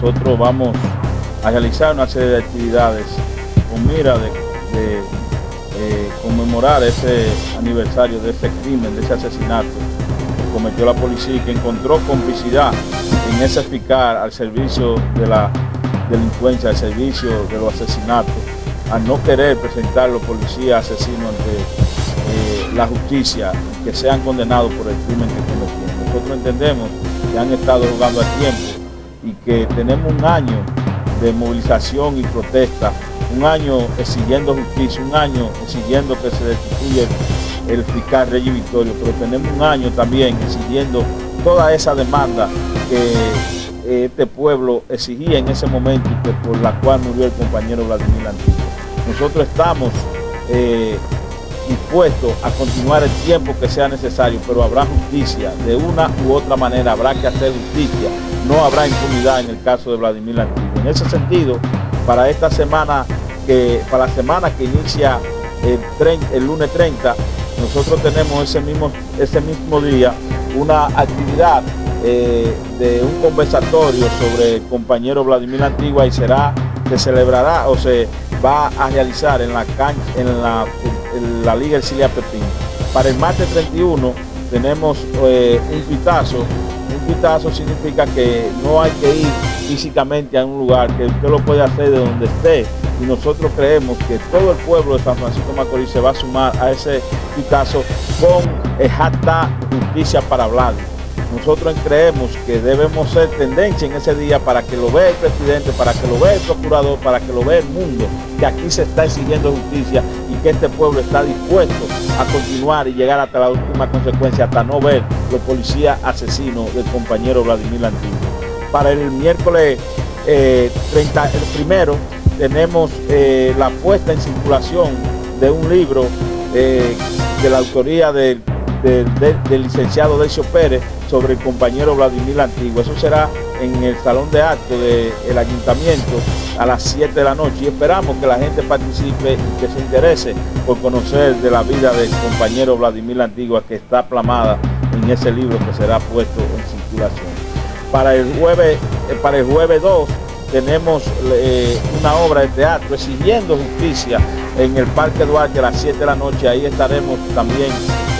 nosotros vamos a realizar una serie de actividades con mira de, eh, conmemorar ese aniversario de ese crimen, de ese asesinato que cometió la policía y que encontró complicidad en ese eficaz al servicio de la delincuencia, al servicio de los asesinatos, a no querer presentar los policías asesinos ante eh, la justicia, que sean condenados por el crimen que cometieron. Nosotros entendemos que han estado jugando a tiempo que tenemos un año de movilización y protesta, un año exigiendo justicia, un año exigiendo que se destituya el, fiscal Rey Victorio, pero tenemos un año también exigiendo toda esa demanda que eh, este pueblo exigía en ese momento que por la cual murió el compañero Vladimir Antiguo. Nosotros estamos eh, dispuestos a continuar el tiempo que sea necesario, pero habrá justicia, de una u otra manera habrá que hacer justicia, no habrá impunidad en el caso de Vladimir Antiguo. En ese sentido, para esta semana, que, para la semana que inicia el, lunes 30, nosotros tenemos ese mismo, ese mismo día una actividad eh, de un conversatorio sobre el compañero Vladimir Antigua y será, se celebrará o se va a realizar en la cancha, en la, la Liga Ercilia Pepín. Para el martes 31 tenemos eh, un pitazo. Un pitazo significa que no hay que ir físicamente a un lugar, que usted lo puede hacer de donde esté. Y nosotros creemos que todo el pueblo de San Francisco Macorís se va a sumar a ese pitazo con el hashtag Justicia para Vladimir. Nosotros creemos que debemos ser tendencia en ese día para que lo vea el presidente, para que lo vea el procurador, para que lo vea el mundo, que aquí se está exigiendo justicia y que este pueblo está dispuesto a continuar y llegar hasta la última consecuencia, hasta no ver los policías asesinos del compañero Vladimir Antiguo. Para el miércoles 30, eh, el primero, tenemos eh, la puesta en circulación de un libro eh, de la autoría del del, licenciado Decio Pérez sobre el compañero Vladimir Antiguo. Eso será en el salón de actos del ayuntamiento a las 7 de la noche y esperamos que la gente participe y que se interese por conocer de la vida del compañero Vladimir Antigua que está plamada en ese libro que será puesto en circulación. Para el jueves, eh, para el jueves 2 tenemos eh, una obra de teatro exigiendo justicia en el Parque Duarte a las 7 de la noche. Ahí estaremos también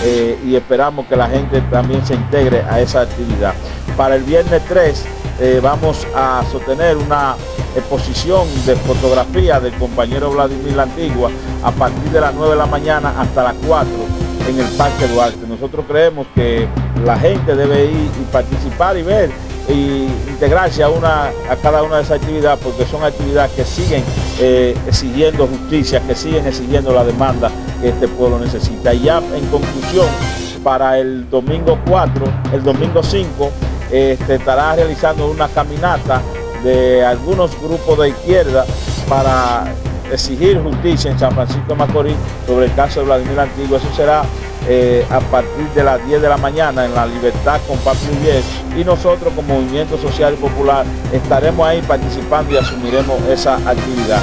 eh, y esperamos que la gente también se integre a esa actividad. Para el viernes 3 eh, vamos a sostener una exposición de fotografía del compañero Vladimir La Antigua a partir de las 9 de la mañana hasta las 4 en el Parque Duarte. Nosotros creemos que la gente debe ir y participar y ver y integrarse a, una, a cada una de esas actividades porque son actividades que siguen eh, exigiendo justicia, que siguen exigiendo la demanda que este pueblo necesita. Y ya en conclusión, para el domingo 4, el domingo 5, este, estará realizando una caminata de algunos grupos de izquierda para exigir justicia en San Francisco de Macorís sobre el caso de Vladimir Antiguo. Eso será eh, a partir de las 10 de la mañana en la Libertad con Papi y nosotros como Movimiento Social y Popular estaremos ahí participando y asumiremos esa actividad.